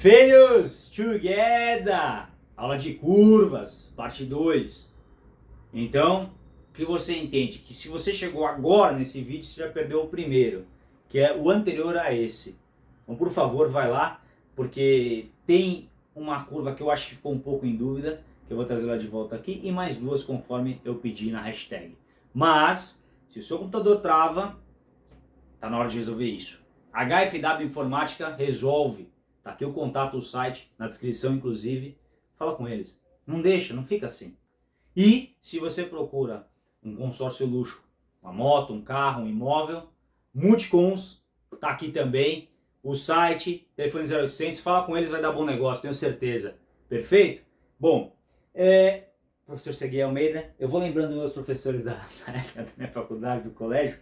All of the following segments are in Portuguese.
Filhos, together! Aula de curvas, parte 2. Então, o que você entende? Que se você chegou agora nesse vídeo, você já perdeu o primeiro, que é o anterior a esse. Então, por favor, vai lá, porque tem uma curva que eu acho que ficou um pouco em dúvida, que eu vou trazer lá de volta aqui, e mais duas conforme eu pedi na hashtag. Mas, se o seu computador trava, tá na hora de resolver isso. HFW Informática resolve. Tá aqui o contato, o site, na descrição inclusive. Fala com eles. Não deixa, não fica assim. E se você procura um consórcio luxo, uma moto, um carro, um imóvel, Multicons, tá aqui também. O site, telefone 0800, fala com eles, vai dar bom negócio, tenho certeza. Perfeito? Bom, é, professor Segui Almeida, eu vou lembrando meus professores da, da minha faculdade, do colégio,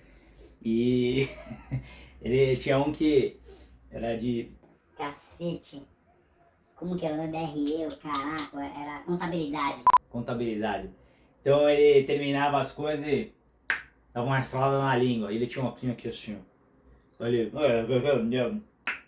e ele tinha um que era de Cacete. Como que era? DRE, o caraca, era contabilidade. contabilidade. Então ele terminava as coisas e dava uma estrada na língua. Ele tinha uma prima aqui assim, ó. Ele, "É, é, é,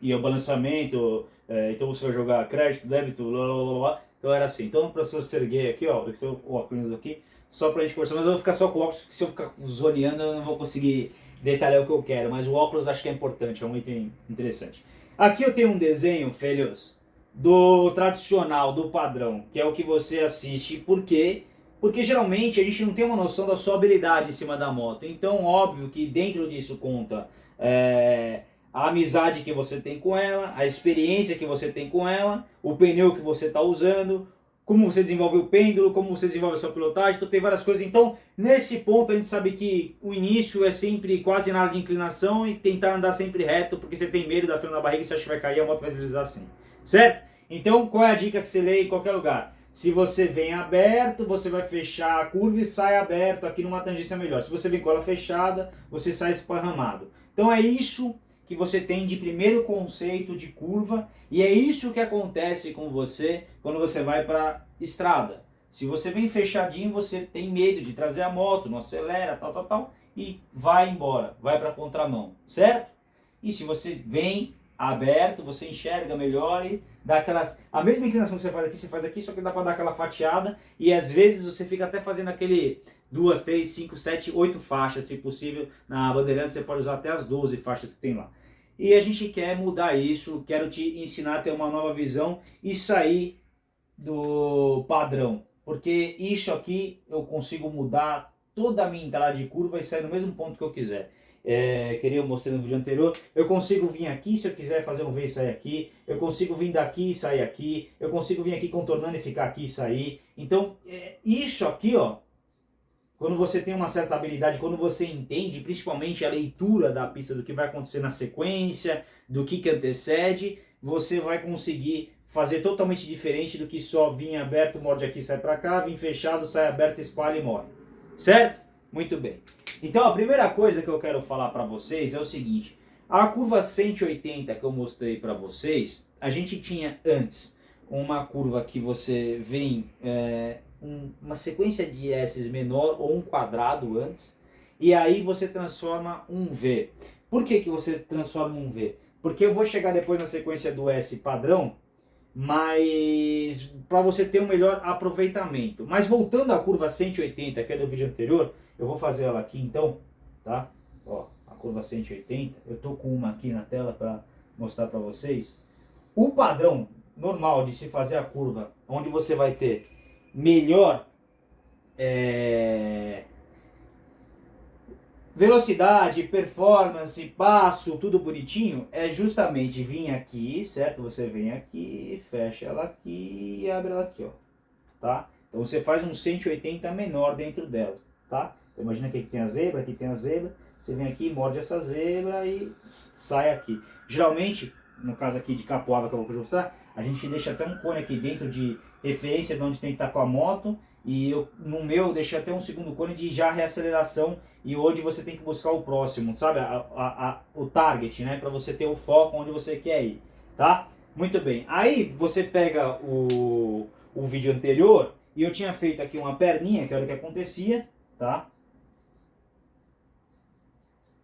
e o balanceamento, é, então você vai jogar crédito, débito, blá, blá, blá, blá. Então era assim. Então o professor Serguei aqui, ó, eu estou com o óculos aqui, só pra gente conversar, mas eu vou ficar só com o óculos, porque se eu ficar zoneando eu não vou conseguir detalhar o que eu quero, mas o óculos acho que é importante, é um item interessante. Aqui eu tenho um desenho, filhos, do tradicional, do padrão, que é o que você assiste, por quê? Porque geralmente a gente não tem uma noção da sua habilidade em cima da moto, então óbvio que dentro disso conta é, a amizade que você tem com ela, a experiência que você tem com ela, o pneu que você está usando, como você desenvolve o pêndulo, como você desenvolve a sua pilotagem, então tem várias coisas. Então, nesse ponto a gente sabe que o início é sempre quase nada de inclinação e tentar andar sempre reto, porque você tem medo da fila na barriga e você acha que vai cair, a moto vai deslizar assim. Certo? Então, qual é a dica que você lê em qualquer lugar? Se você vem aberto, você vai fechar a curva e sai aberto aqui numa tangência melhor. Se você vem com ela fechada, você sai esparramado. Então é isso que você tem de primeiro conceito de curva e é isso que acontece com você quando você vai para estrada. Se você vem fechadinho, você tem medo de trazer a moto, não acelera, tal, tal, tal, e vai embora, vai para contramão, certo? E se você vem aberto, você enxerga melhor e dá aquelas... A mesma inclinação que você faz aqui, você faz aqui, só que dá para dar aquela fatiada e às vezes você fica até fazendo aquele duas, três, cinco, sete, oito faixas, se possível. Na Bandeirante você pode usar até as 12 faixas que tem lá. E a gente quer mudar isso, quero te ensinar a ter uma nova visão e sair do padrão. Porque isso aqui eu consigo mudar toda a minha entrada de curva e sair no mesmo ponto que eu quiser. É, queria eu mostrei no vídeo anterior, eu consigo vir aqui, se eu quiser fazer um V e sair aqui, eu consigo vir daqui e sair aqui, eu consigo vir aqui contornando e ficar aqui e sair. Então, é, isso aqui, ó, quando você tem uma certa habilidade, quando você entende principalmente a leitura da pista do que vai acontecer na sequência, do que, que antecede, você vai conseguir fazer totalmente diferente do que só vir aberto, morde aqui, sai para cá, vir fechado, sai aberto, espalha e morre. Certo? Muito bem. Então a primeira coisa que eu quero falar para vocês é o seguinte, a curva 180 que eu mostrei para vocês, a gente tinha antes uma curva que você vem é, um, uma sequência de S menor ou um quadrado antes, e aí você transforma um V. Por que, que você transforma um V? Porque eu vou chegar depois na sequência do S padrão, mas para você ter um melhor aproveitamento. Mas voltando à curva 180, que é do vídeo anterior, eu vou fazer ela aqui então, tá? Ó, a curva 180, eu tô com uma aqui na tela para mostrar para vocês. O padrão normal de se fazer a curva, onde você vai ter melhor é, velocidade, performance, passo, tudo bonitinho, é justamente vir aqui, certo? Você vem aqui, fecha ela aqui e abre ela aqui, ó, tá? Então você faz um 180 menor dentro dela, tá? Então imagina que aqui tem a zebra, aqui tem a zebra, você vem aqui, morde essa zebra e sai aqui. Geralmente, no caso aqui de capoava que eu vou mostrar, a gente deixa até um cone aqui dentro de referência de onde tem que estar com a moto. E eu, no meu eu deixei até um segundo cone de já reaceleração e onde você tem que buscar o próximo, sabe? A, a, a, o target, né? Para você ter o foco onde você quer ir, tá? Muito bem. Aí você pega o, o vídeo anterior e eu tinha feito aqui uma perninha, que era o que acontecia, tá?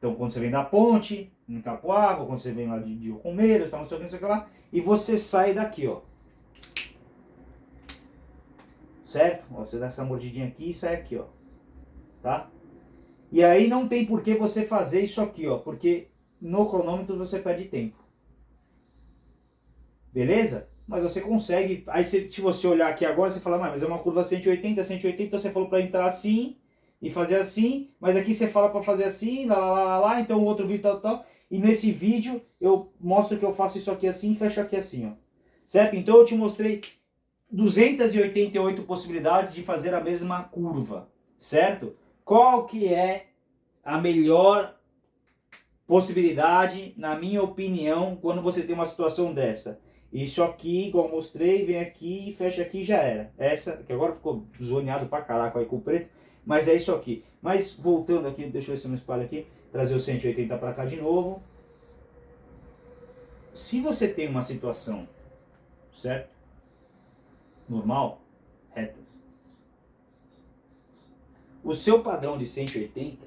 Então quando você vem da ponte, em Capoava, quando você vem lá de, de Romeiros, tal, não sei o que, não sei o que lá, e você sai daqui, ó. Certo? Ó, você dá essa mordidinha aqui e sai aqui, ó. Tá? E aí não tem por que você fazer isso aqui, ó, porque no cronômetro você perde tempo. Beleza? Mas você consegue, aí se, se você olhar aqui agora, você fala, mas é uma curva 180, 180, então você falou para entrar assim e fazer assim, mas aqui você fala para fazer assim, lá, lá, lá, lá, então o outro vídeo tal, tal, e nesse vídeo eu mostro que eu faço isso aqui assim e fecho aqui assim, ó. Certo? Então eu te mostrei 288 possibilidades de fazer a mesma curva, certo? Qual que é a melhor possibilidade, na minha opinião, quando você tem uma situação dessa? Isso aqui, igual mostrei, vem aqui, fecha aqui já era. Essa, que agora ficou zoneado pra caraca aí com o preto, mas é isso aqui. Mas voltando aqui, deixa eu ver se eu não espalho aqui, trazer o 180 para cá de novo. Se você tem uma situação, certo? Normal, retas. O seu padrão de 180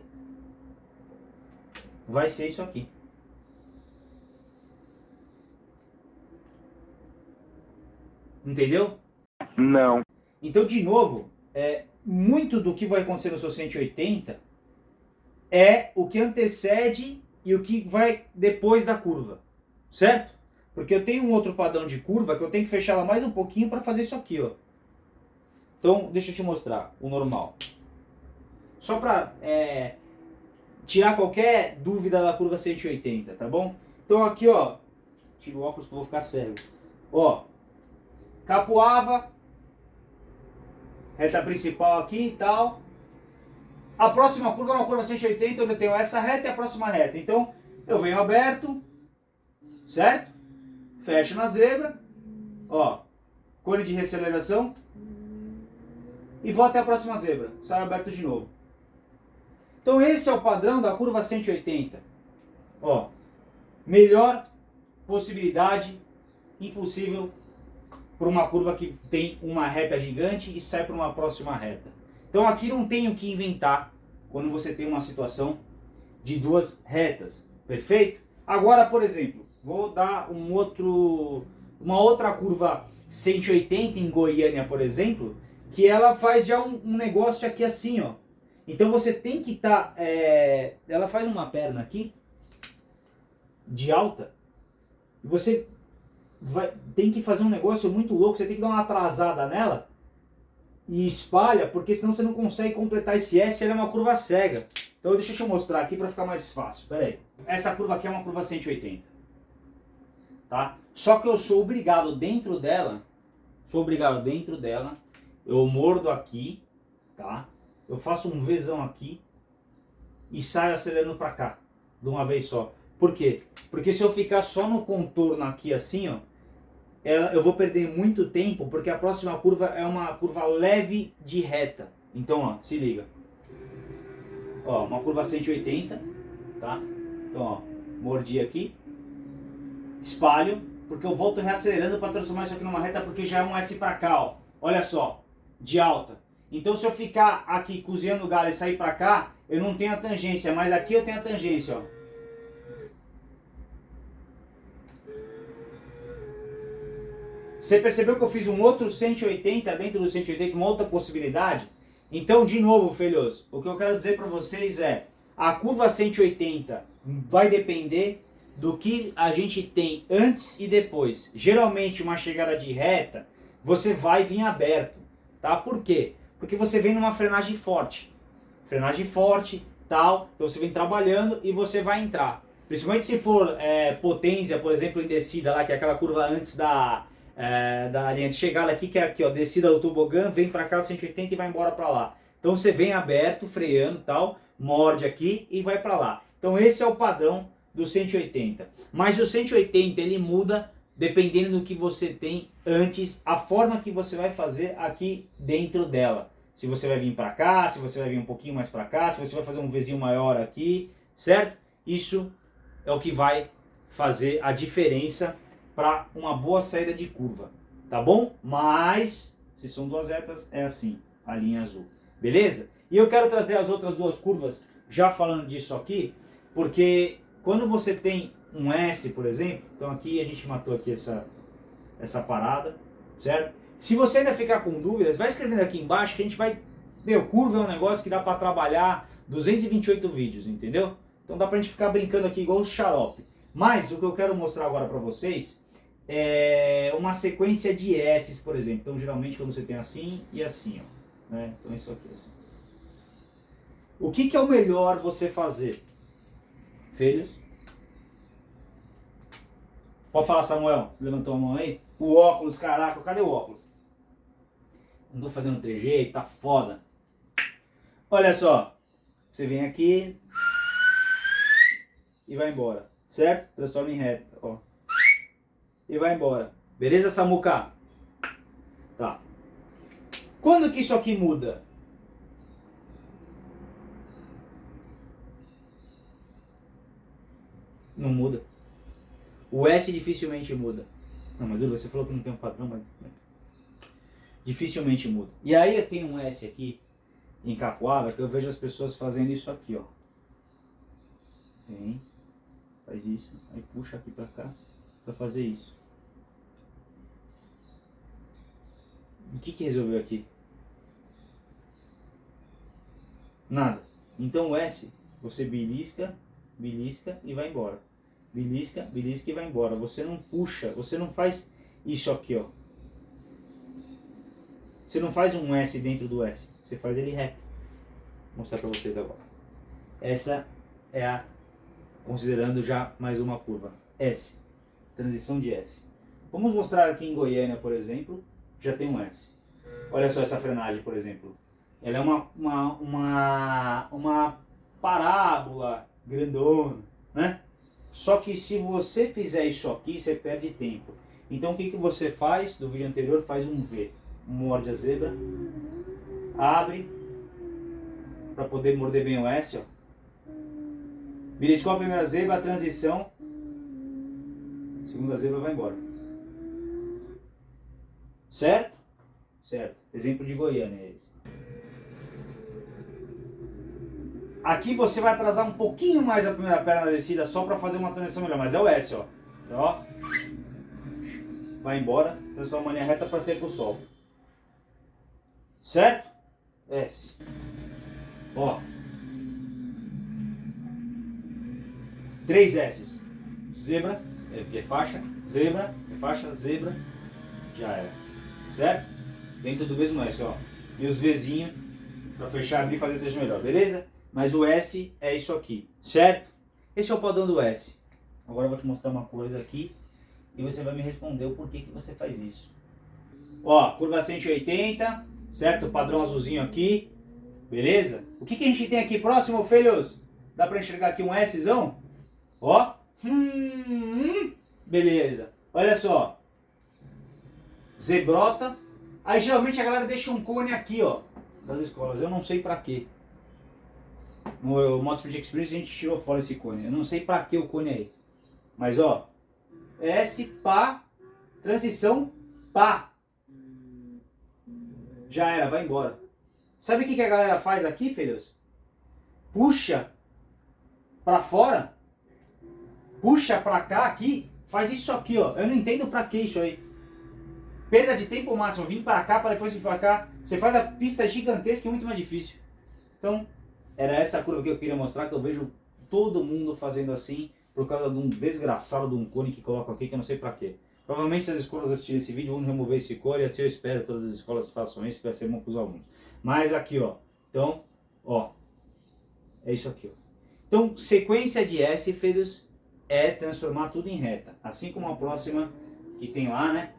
vai ser isso aqui. Entendeu? Não. Então, de novo, é, muito do que vai acontecer no seu 180 é o que antecede e o que vai depois da curva, certo? Porque eu tenho um outro padrão de curva que eu tenho que fechar ela mais um pouquinho para fazer isso aqui, ó. Então, deixa eu te mostrar o normal. Só para é, tirar qualquer dúvida da curva 180, tá bom? Então aqui, ó, tiro o óculos que eu vou ficar cego. Ó, Capoava, reta principal aqui e tal. A próxima curva é uma curva 180, onde eu tenho essa reta e a próxima reta. Então, eu venho aberto, certo? Fecho na zebra, ó, cone de reaceleração, e vou até a próxima zebra, saio aberto de novo. Então esse é o padrão da curva 180. Ó, melhor possibilidade impossível por uma curva que tem uma reta gigante e sai para uma próxima reta. Então aqui não tem o que inventar quando você tem uma situação de duas retas, perfeito? Agora, por exemplo, vou dar um outro, uma outra curva 180 em Goiânia, por exemplo, que ela faz já um, um negócio aqui assim, ó. Então você tem que estar, tá, é, ela faz uma perna aqui, de alta, e você vai, tem que fazer um negócio muito louco, você tem que dar uma atrasada nela e espalha, porque senão você não consegue completar esse S, ela é uma curva cega. Então deixa eu te mostrar aqui para ficar mais fácil. Pera aí. Essa curva aqui é uma curva 180. Tá? Só que eu sou obrigado dentro dela, sou obrigado dentro dela, eu mordo aqui, tá? Eu faço um Vzão aqui e saio acelerando para cá, de uma vez só. Por quê? Porque se eu ficar só no contorno aqui assim, ó, eu vou perder muito tempo, porque a próxima curva é uma curva leve de reta. Então, ó, se liga. Ó, uma curva 180, tá? Então, ó, mordi aqui, espalho, porque eu volto reacelerando para transformar isso aqui numa reta, porque já é um S para cá, ó. Olha só, de alta. Então, se eu ficar aqui cozinhando o galho e sair para cá, eu não tenho a tangência, mas aqui eu tenho a tangência, ó. Você percebeu que eu fiz um outro 180 dentro do 180, uma outra possibilidade? Então, de novo, filhos, o que eu quero dizer para vocês é, a curva 180 vai depender do que a gente tem antes e depois. Geralmente, uma chegada de reta, você vai vir aberto, tá? Por quê? Porque você vem numa frenagem forte. Frenagem forte, tal, então você vem trabalhando e você vai entrar. Principalmente se for é, potência, por exemplo, em descida lá, que é aquela curva antes da, é, da linha de chegada aqui, que é aqui, ó, descida do tobogã, vem para cá 180 e vai embora para lá. Então você vem aberto, freando tal, morde aqui e vai para lá. Então esse é o padrão do 180. Mas o 180 ele muda dependendo do que você tem antes, a forma que você vai fazer aqui dentro dela. Se você vai vir para cá, se você vai vir um pouquinho mais para cá, se você vai fazer um vizinho maior aqui, certo? Isso é o que vai fazer a diferença para uma boa saída de curva, tá bom? Mas, se são duas retas, é assim, a linha azul, beleza? E eu quero trazer as outras duas curvas, já falando disso aqui, Porque quando você tem um S, por exemplo, então aqui a gente matou aqui essa, essa parada, certo? Se você ainda ficar com dúvidas, vai escrevendo aqui embaixo que a gente vai... Meu, curva é um negócio que dá para trabalhar 228 vídeos, entendeu? Então dá pra gente ficar brincando aqui igual o xarope. Mas o que eu quero mostrar agora para vocês é uma sequência de S's, por exemplo. Então geralmente quando você tem assim e assim, ó. Né? Então isso aqui assim. O que, que é o melhor você fazer? Filhos? Pode falar, Samuel? Levantou a mão aí? O óculos, caraca, cadê o óculos? Não tô fazendo trejeito, tá foda. Olha só, você vem aqui e vai embora, certo? Transforma em reta, ó. E vai embora. Beleza, Samuca? Tá. Quando que isso aqui muda? Não muda. O S dificilmente muda. Não, mas você falou que não tem um padrão, mas... Dificilmente muda. E aí eu tenho um S aqui, em Cacoara, que eu vejo as pessoas fazendo isso aqui, ó. Vem, faz isso, aí puxa aqui pra cá, pra fazer isso. O que que resolveu aqui? Nada. Então o S, você belisca, belisca e vai embora belisca, belisca e vai embora. Você não puxa, você não faz isso aqui, ó. Você não faz um S dentro do S, você faz ele reto. Vou mostrar para vocês agora. Essa é a, considerando já mais uma curva, S, transição de S. Vamos mostrar aqui em Goiânia, por exemplo, já tem um S. Olha só essa frenagem, por exemplo. Ela é uma, uma, uma, uma parábola grandona, né? Só que se você fizer isso aqui, você perde tempo. Então o que, que você faz do vídeo anterior? Faz um V. Morde a zebra. Abre. Para poder morder bem o S. Ó. A primeira zebra, a transição. Segunda zebra vai embora. Certo? Certo. Exemplo de Goiânia é esse. Aqui você vai atrasar um pouquinho mais a primeira perna na descida só para fazer uma transição melhor, mas é o S, ó. ó. Vai embora, transforma a linha reta para sair pro sol. Certo? S. Ó. Três S. Zebra, é porque é faixa, zebra, é faixa, zebra, já era. Certo? Dentro do mesmo S, ó. E os Vzinho para fechar, abrir e fazer texto melhor, beleza? Mas o S é isso aqui, certo? Esse é o padrão do S. Agora eu vou te mostrar uma coisa aqui e você vai me responder o porquê que você faz isso. Ó, curva 180, certo? O padrão azulzinho aqui, beleza? O que, que a gente tem aqui próximo, filhos? Dá pra enxergar aqui um Szão? Ó, hum, beleza. Olha só, zebrota. Aí geralmente a galera deixa um cone aqui, ó, das escolas. Eu não sei pra quê. No Moto Experience a gente tirou fora esse cone. Eu não sei pra que o cone aí. Mas ó, S, pá, transição, pá. Já era, vai embora. Sabe o que, que a galera faz aqui, filhos? Puxa pra fora, puxa pra cá aqui, faz isso aqui, ó. Eu não entendo pra que isso aí. Perda de tempo máximo, vim pra cá pra depois vir pra cá. Você faz a pista gigantesca e muito mais difícil. Então, era essa curva que eu queria mostrar, que eu vejo todo mundo fazendo assim, por causa de um desgraçado de um cone que coloca aqui, que eu não sei pra quê. Provavelmente se as escolas assistirem esse vídeo vão remover esse cone, e assim eu espero que todas as escolas façam isso, para ser bom para os alunos. Mas aqui, ó, então, ó, é isso aqui, ó. Então, sequência de S, filhos, é transformar tudo em reta, assim como a próxima que tem lá, né?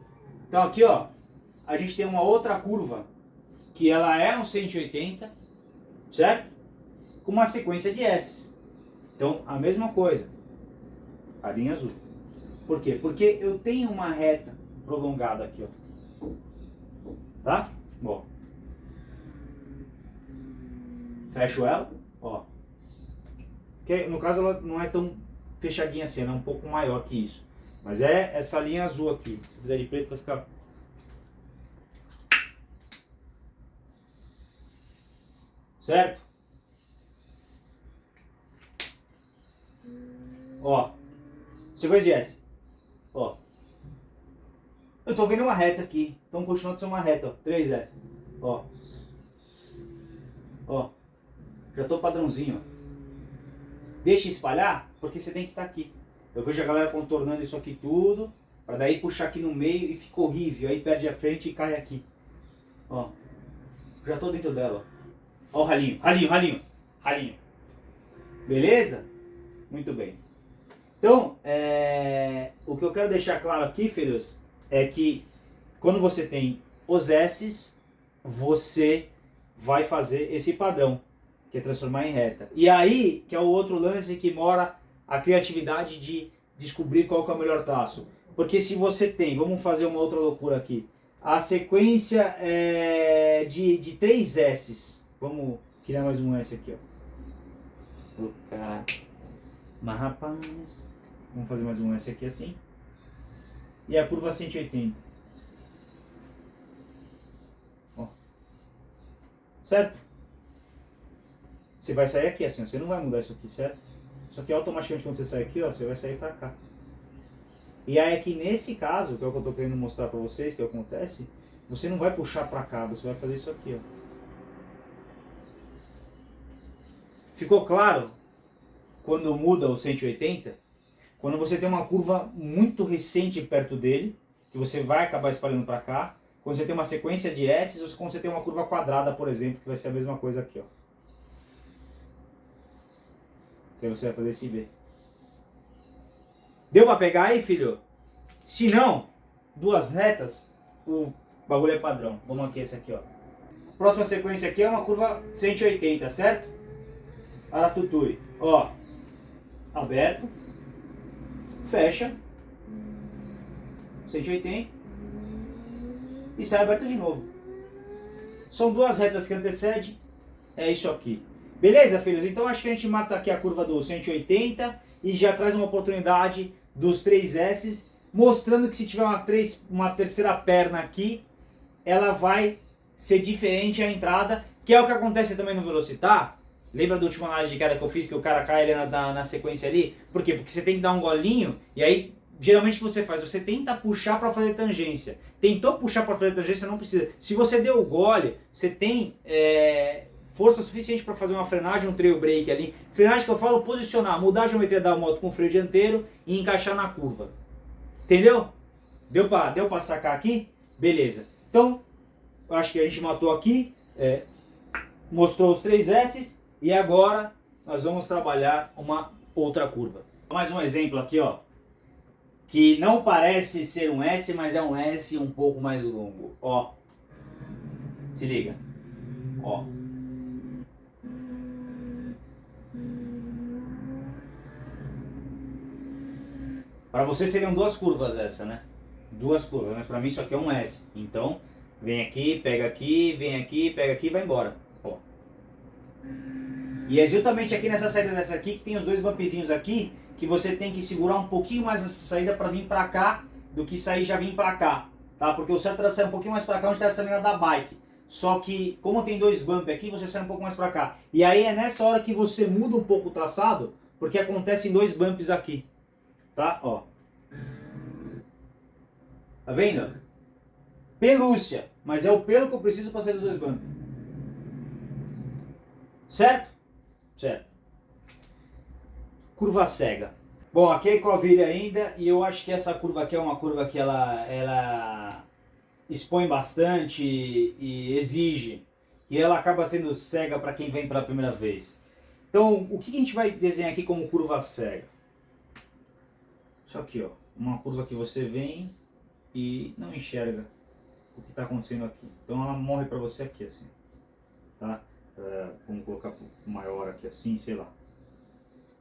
Então aqui, ó, a gente tem uma outra curva, que ela é um 180, certo? com uma sequência de S. Então, a mesma coisa, a linha azul. Por quê? Porque eu tenho uma reta prolongada aqui, ó. Tá? Bom. Fecho ela, ó. Porque, no caso, ela não é tão fechadinha assim, ela é um pouco maior que isso. Mas é essa linha azul aqui. Se fizer de preto, vai ficar... Certo? Ó. Sequência de S. Ó. Eu tô vendo uma reta aqui. Então continua sendo uma reta, ó. 3S. Ó. Ó. Já tô padrãozinho, ó. Deixa espalhar, porque você tem que estar tá aqui. Eu vejo a galera contornando isso aqui tudo, para daí puxar aqui no meio e fica horrível. Aí perde a frente e cai aqui. Ó. Já tô dentro dela, ó. O ralinho, ralinho, ralinho, ralinho. Beleza? Muito bem. Então, é... o que eu quero deixar claro aqui, filhos, é que quando você tem os S's, você vai fazer esse padrão, que é transformar em reta. E aí, que é o outro lance que mora a criatividade de descobrir qual é o melhor traço. Porque se você tem, vamos fazer uma outra loucura aqui, a sequência é de, de três S's. Vamos criar mais um S aqui, ó. Colocar... Mas rapaz... Vamos fazer mais um S aqui assim. E a curva 180. Ó. Certo? Você vai sair aqui assim, você não vai mudar isso aqui, certo? Só que automaticamente quando você sai aqui, ó, você vai sair pra cá. E aí aqui nesse caso, que é o que eu tô querendo mostrar pra vocês, que acontece, você não vai puxar pra cá, você vai fazer isso aqui, ó. Ficou claro? Quando muda o 180, quando você tem uma curva muito recente perto dele, que você vai acabar espalhando para cá, quando você tem uma sequência de S, ou quando você tem uma curva quadrada, por exemplo, que vai ser a mesma coisa aqui, ó. Que aí você vai fazer esse V. Deu para pegar aí, filho? Se não, duas retas, o bagulho é padrão. Vamos aqui, esse aqui, ó. Próxima sequência aqui é uma curva 180, certo? Arastuturi. Ó, aberto, fecha, 180 e sai aberto de novo. São duas retas que antecedem, é isso aqui. Beleza, filhos? Então acho que a gente mata aqui a curva do 180 e já traz uma oportunidade dos 3S, mostrando que se tiver uma, três, uma terceira perna aqui, ela vai ser diferente a entrada, que é o que acontece também no Velocitar, Lembra da última análise de queda que eu fiz, que o cara cai na, na, na, sequência ali? Por quê? Porque você tem que dar um golinho, e aí, geralmente o que você faz? Você tenta puxar para fazer tangência. Tentou puxar para fazer tangência, não precisa. Se você deu o gole, você tem é, força suficiente para fazer uma frenagem, um trail brake ali. Frenagem que eu falo, posicionar, mudar a geometria da moto com o freio dianteiro e encaixar na curva. Entendeu? Deu para deu pra sacar aqui? Beleza. Então, acho que a gente matou aqui, é, mostrou os três S's, e agora nós vamos trabalhar uma outra curva. Mais um exemplo aqui, ó. Que não parece ser um S, mas é um S um pouco mais longo. Ó. Se liga. Ó. Para você seriam duas curvas essa, né? Duas curvas, mas para mim isso aqui é um S. Então, vem aqui, pega aqui, vem aqui, pega aqui e vai embora. Ó. E é justamente aqui nessa saída dessa aqui que tem os dois bumpzinhos aqui, que você tem que segurar um pouquinho mais essa saída para vir para cá, do que sair já vir para cá, tá? Porque o certo era sair um pouquinho mais para cá, onde está essa linha da bike. Só que, como tem dois bumps aqui, você sai um pouco mais para cá. E aí é nessa hora que você muda um pouco o traçado, porque acontecem dois bumps aqui, tá? Ó. Tá vendo? Pelúcia, mas é o pelo que eu preciso para sair dos dois bumps. Certo? Certo. Curva cega. Bom, aqui é Ecovilha ainda e eu acho que essa curva aqui é uma curva que ela, ela expõe bastante e, exige. E ela acaba sendo cega para quem vem pela primeira vez. Então, o que a gente vai desenhar aqui como curva cega? Isso aqui, ó. Uma curva que você vem e não enxerga o que está acontecendo aqui. Então ela morre para você aqui, assim. Tá? É, vamos colocar maior aqui assim, sei lá.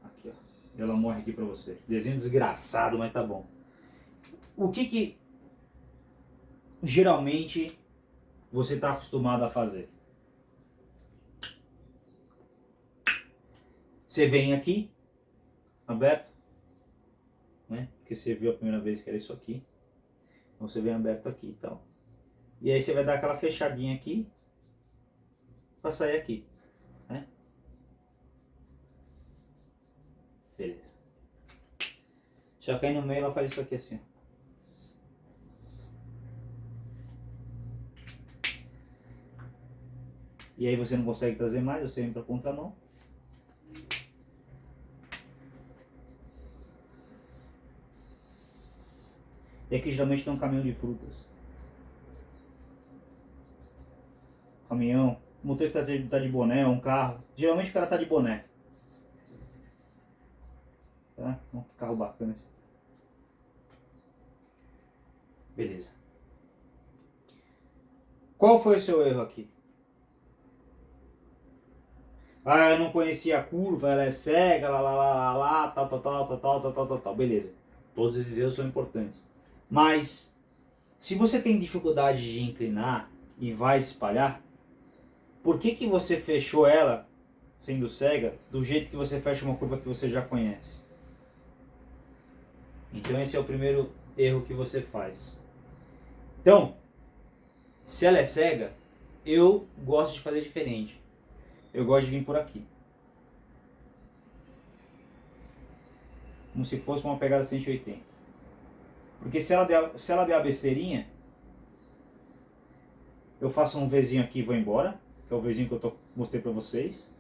Aqui, ó. Ela morre aqui pra você. Desenho desgraçado, mas tá bom. O que que geralmente você está acostumado a fazer? Você vem aqui, aberto, né? Porque você viu a primeira vez que era isso aqui. Então você vem aberto aqui e tal. E aí você vai dar aquela fechadinha aqui, para sair aqui. Né? Beleza. Só que aí no meio ela faz isso aqui assim. E aí você não consegue trazer mais, você vem para contramão. E aqui geralmente tem um caminhão de frutas. Caminhão. O motorista tá de, tá de boné, um carro. Geralmente o cara tá de boné. Tá? Um carro bacana esse. Beleza. Qual foi o seu erro aqui? Ah, eu não conhecia a curva, ela é cega, lá, lá, lá, lá, tal, tal, tal, tal, tal, tal, tal, tal. Beleza. Todos esses erros são importantes. Mas, se você tem dificuldade de inclinar e vai espalhar, por que, que você fechou ela, sendo cega, do jeito que você fecha uma curva que você já conhece? Então esse é o primeiro erro que você faz. Então, se ela é cega, eu gosto de fazer diferente. Eu gosto de vir por aqui. Como se fosse uma pegada 180. Porque se ela der, se ela der a besteirinha, eu faço um Vzinho aqui e vou embora, que é o Vzinho que eu tô, mostrei pra vocês.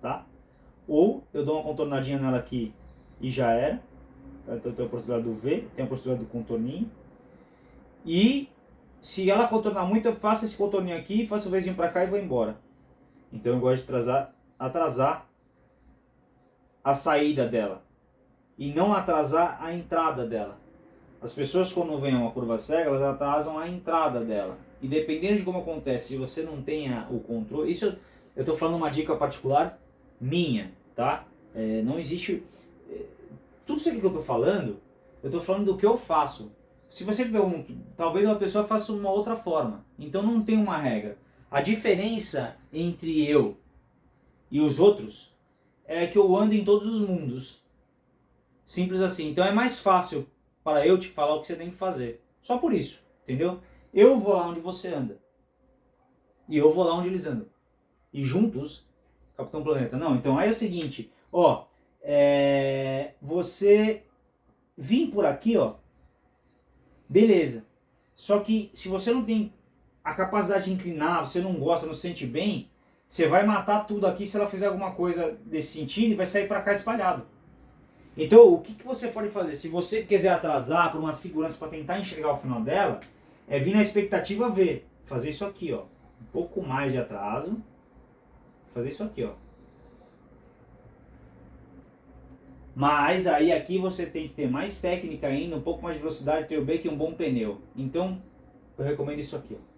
Tá? Ou eu dou uma contornadinha nela aqui e já era. Então tem a oportunidade do V, tem a oportunidade do contorninho. E se ela contornar muito, eu faço esse contorninho aqui, faço o Vzinho pra cá e vou embora. Então eu gosto de atrasar, atrasar a saída dela e não atrasar a entrada dela. As pessoas quando vêm uma curva cega, elas atrasam a entrada dela. E dependendo de como acontece, se você não tem o controle... Isso eu estou falando uma dica particular minha, tá? É, não existe... É, tudo isso aqui que eu estou falando, eu estou falando do que eu faço. Se você um... Talvez uma pessoa faça uma outra forma. Então não tem uma regra. A diferença entre eu e os outros é que eu ando em todos os mundos. Simples assim. Então é mais fácil para eu te falar o que você tem que fazer. Só por isso, entendeu? Eu vou lá onde você anda. E eu vou lá onde eles andam. E juntos, Capitão Planeta. Não, então aí é o seguinte, ó, é, você vir por aqui, ó, beleza. Só que se você não tem a capacidade de inclinar, você não gosta, não se sente bem, você vai matar tudo aqui se ela fizer alguma coisa desse sentido e vai sair para cá espalhado. Então, o que, que você pode fazer? Se você quiser atrasar por uma segurança para tentar enxergar o final dela, é vir na expectativa ver. Fazer isso aqui, ó. Um pouco mais de atraso. Fazer isso aqui, ó. Mas aí aqui você tem que ter mais técnica ainda, um pouco mais de velocidade, ter o break e um bom pneu. Então, eu recomendo isso aqui, ó.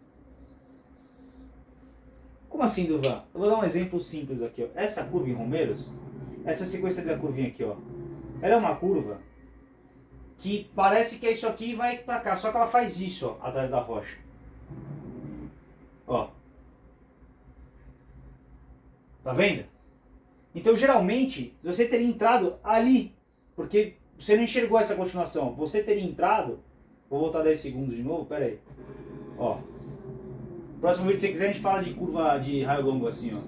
Como assim, Duvan? Eu vou dar um exemplo simples aqui, ó. Essa curva em Romeiros, essa sequência da curvinha aqui, ó. Ela é uma curva que parece que é isso aqui e vai pra cá. Só que ela faz isso, ó, atrás da rocha. Ó. Tá vendo? Então, geralmente, você teria entrado ali, porque você não enxergou essa continuação. Você teria entrado, vou voltar 10 segundos de novo, pera aí. Ó. Próximo vídeo, se quiser, a gente fala de curva de raio longo assim, ó.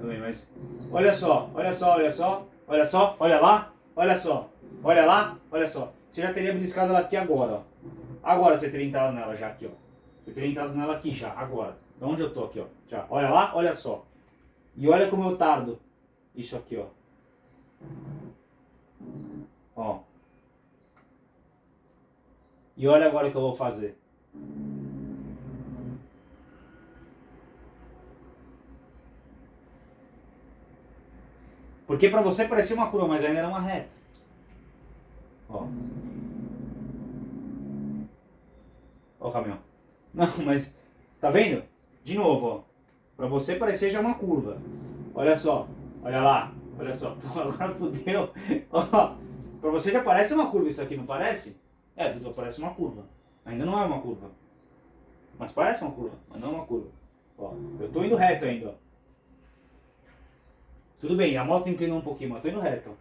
Também, mas... Olha só, olha só, olha só. Olha só, olha lá, olha só. Olha lá, olha só. Você já teria beliscado ela aqui agora, ó. Agora você teria entrado nela já aqui, ó. Você teria entrado nela aqui já, agora. De onde eu tô aqui, ó. Já. Olha lá, olha só. E olha como eu tardo. Isso aqui, ó. Ó. E olha agora o que eu vou fazer. Porque para você parecia uma curva, mas ainda era uma reta. Ó. Ó o caminhão. Não, mas tá vendo? De novo, ó. Para você parecer já uma curva. Olha só. Olha lá. Olha só. Pô, agora fudeu. Ó. Pra você já parece uma curva isso aqui, não parece? É, Dudu, parece uma curva. Ainda não é uma curva. Mas parece uma curva, mas não é uma curva. Ó, eu tô indo reto ainda, ó. Tudo bem, a moto inclinou um pouquinho, mas tô indo reto.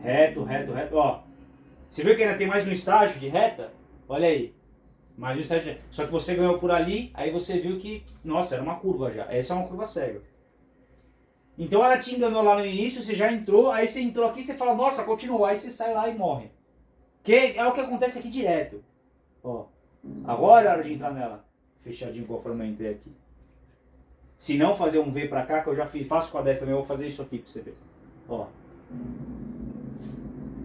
Reto, reto, reto. Ó, você viu que ainda tem mais um estágio de reta? Olha aí. Mais um estágio de... Só que você ganhou por ali, aí você viu que, nossa, era uma curva já. Essa é uma curva cega. Então ela te enganou lá no início, você já entrou, aí você entrou aqui, você fala, nossa, continuou, aí você sai lá e morre. Que é o que acontece aqui direto. Ó, agora é a hora de entrar nela. Fechadinho conforme eu entrei aqui. Se não fazer um V pra cá, que eu já fiz, faço com a 10 também, eu vou fazer isso aqui pra você ver. Ó.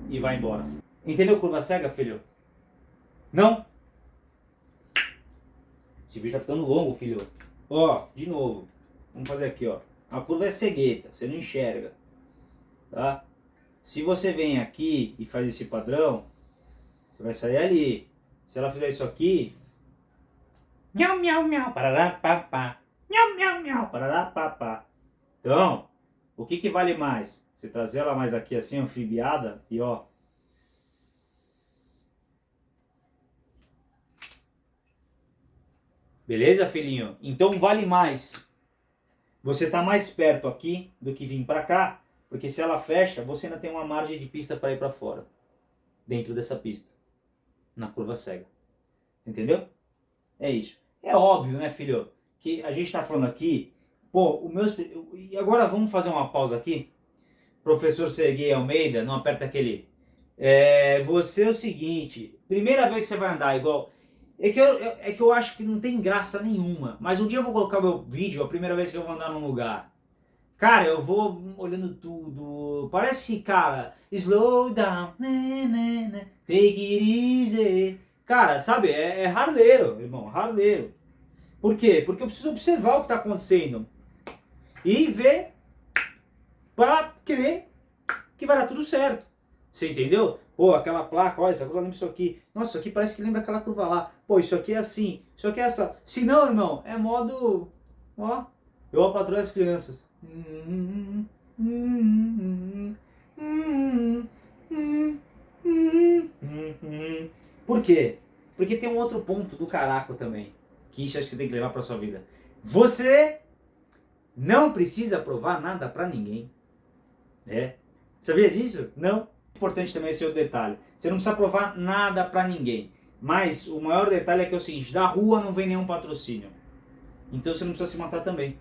E vai embora. Entendeu curva cega, filho? Não? Esse vídeo tá ficando longo, filho. Ó, de novo. Vamos fazer aqui, ó. A curva é cegueta, você não enxerga. Tá? Se você vem aqui e faz esse padrão, você vai sair ali. Se ela fizer isso aqui... Miau, miau, miau, parará, pá, pá. Miau, miau, miau, parará, pá, pá. Então, o que que vale mais? Você trazer ela mais aqui assim, anfibiada, e ó... Beleza, filhinho? Então vale mais. Você tá mais perto aqui do que vir para cá, porque se ela fecha, você ainda tem uma margem de pista para ir para fora. Dentro dessa pista. Na curva cega. Entendeu? É isso. É óbvio, né, filho? Que a gente tá falando aqui... Pô, o meu... E agora vamos fazer uma pausa aqui. Professor Serguei Almeida, não aperta aquele... É, você é o seguinte, primeira vez que você vai andar igual... É que, eu, é que eu acho que não tem graça nenhuma. Mas um dia eu vou colocar meu vídeo, a primeira vez que eu vou andar num lugar. Cara, eu vou olhando tudo. Parece, cara, slow down, né, né, né, take it easy. Cara, sabe, é, é irmão, harleiro. Por quê? Porque eu preciso observar o que está acontecendo. E ver para crer que vai dar tudo certo. Você entendeu? Pô, aquela placa, olha, essa curva lembra isso aqui. Nossa, isso aqui parece que lembra aquela curva lá. Pô, isso aqui é assim, isso aqui é essa. Se não, irmão, é modo... Ó, eu apatroei as crianças. Por quê? Porque tem um outro ponto do caraco também, que isso você tem que levar pra sua vida. Você não precisa provar nada pra ninguém. É. Sabia disso? Não importante também esse outro detalhe. Você não precisa provar nada para ninguém. Mas o maior detalhe é que é o seguinte, da rua não vem nenhum patrocínio. Então você não precisa se matar também.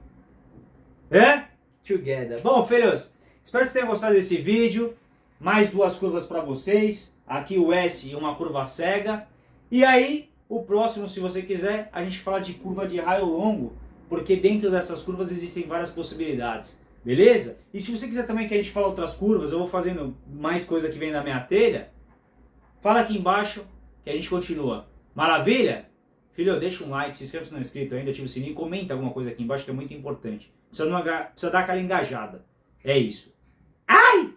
É? Together. Bom, filhos, espero que vocês tenham gostado desse vídeo. Mais duas curvas para vocês. Aqui o S e uma curva cega. E aí, o próximo, se você quiser, a gente fala de curva de raio longo. Porque dentro dessas curvas existem várias possibilidades. Beleza? E se você quiser também que a gente fale outras curvas, eu vou fazendo mais coisa que vem da minha telha, fala aqui embaixo que a gente continua. Maravilha? Filho, deixa um like, se inscreva se não é inscrito ainda, ativa o sininho comenta alguma coisa aqui embaixo que é muito importante. Precisa, precisa dar aquela engajada. É isso. Ai!